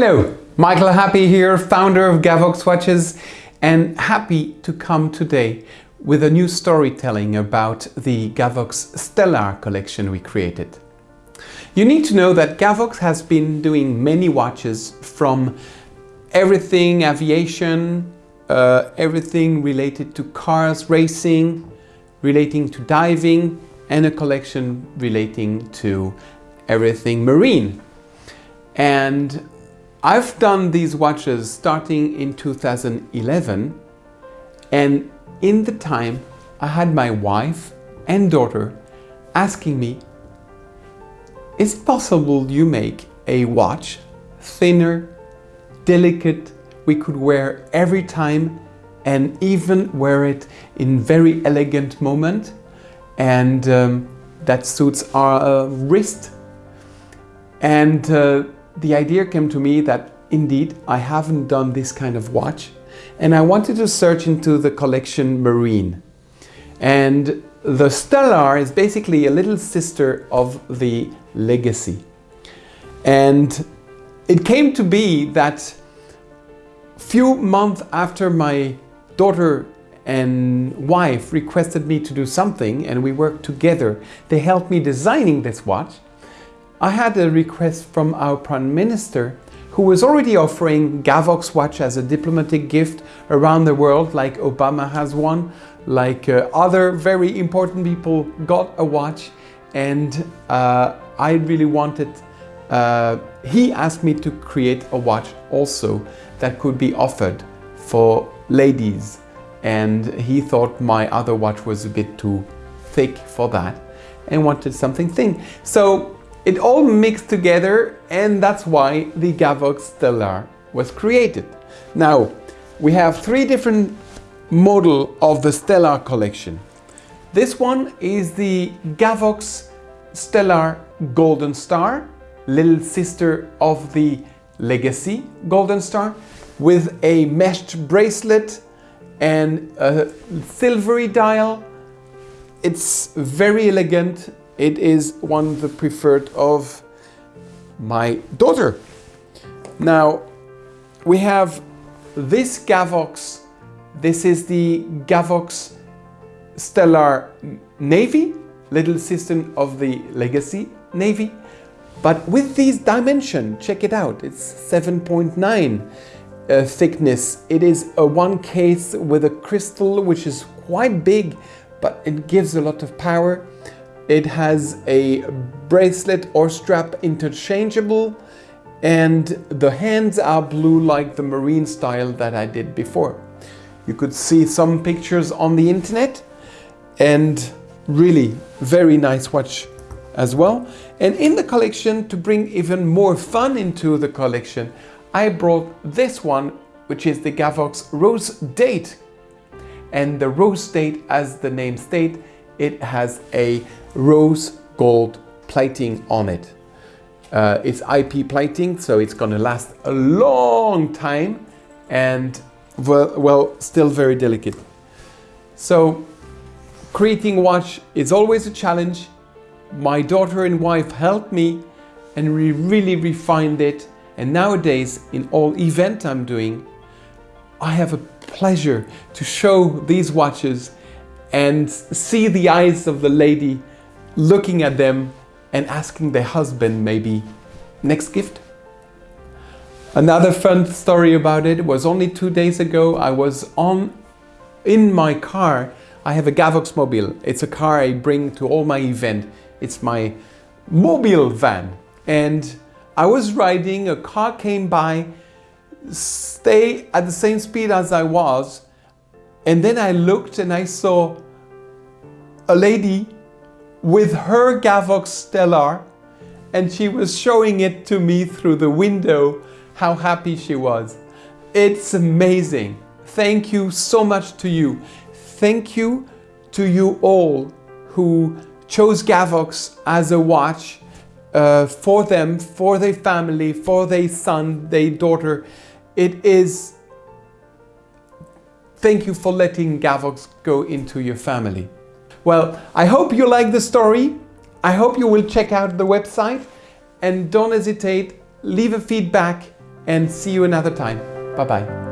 Hello, Michael Happé here, founder of Gavox Watches and happy to come today with a new storytelling about the Gavox Stellar collection we created. You need to know that Gavox has been doing many watches from everything aviation, uh, everything related to cars, racing, relating to diving and a collection relating to everything marine. And I've done these watches starting in 2011 and in the time I had my wife and daughter asking me is it possible you make a watch thinner, delicate, we could wear every time and even wear it in very elegant moment and um, that suits our uh, wrist? And uh, the idea came to me that indeed I haven't done this kind of watch and I wanted to search into the collection Marine and the Stellar is basically a little sister of the Legacy and it came to be that few months after my daughter and wife requested me to do something and we worked together. They helped me designing this watch. I had a request from our Prime Minister who was already offering Gavox watch as a diplomatic gift around the world like Obama has one, like uh, other very important people got a watch and uh, I really wanted, uh, he asked me to create a watch also that could be offered for ladies and he thought my other watch was a bit too thick for that and wanted something thin. So it all mixed together and that's why the Gavox Stellar was created. Now we have three different model of the Stellar collection. This one is the Gavox Stellar Golden Star, little sister of the Legacy Golden Star with a meshed bracelet and a silvery dial. It's very elegant. It is one of the preferred of my daughter. Now we have this Gavox. This is the Gavox Stellar Navy, little sister of the Legacy Navy. But with these dimension, check it out, it's 7.9 uh, thickness. It is a one case with a crystal which is quite big, but it gives a lot of power. It has a bracelet or strap interchangeable and the hands are blue like the marine style that I did before. You could see some pictures on the internet and really very nice watch as well. And in the collection, to bring even more fun into the collection, I brought this one, which is the Gavox Rose Date. And the Rose Date, as the name state, it has a rose gold plating on it. Uh, it's IP plating, so it's gonna last a long time and well, well, still very delicate. So creating watch is always a challenge. My daughter and wife helped me and we really refined it and nowadays, in all event I'm doing, I have a pleasure to show these watches and see the eyes of the lady looking at them and asking their husband maybe, next gift? Another fun story about it was only two days ago I was on in my car I have a Gavox Mobile. It's a car I bring to all my event. It's my mobile van and I was riding, a car came by, stay at the same speed as I was, and then I looked and I saw a lady with her Gavox Stellar and she was showing it to me through the window how happy she was. It's amazing. Thank you so much to you. Thank you to you all who chose Gavox as a watch uh, for them, for their family, for their son, their daughter. It is, thank you for letting Gavox go into your family. Well, I hope you like the story. I hope you will check out the website and don't hesitate, leave a feedback and see you another time. Bye bye.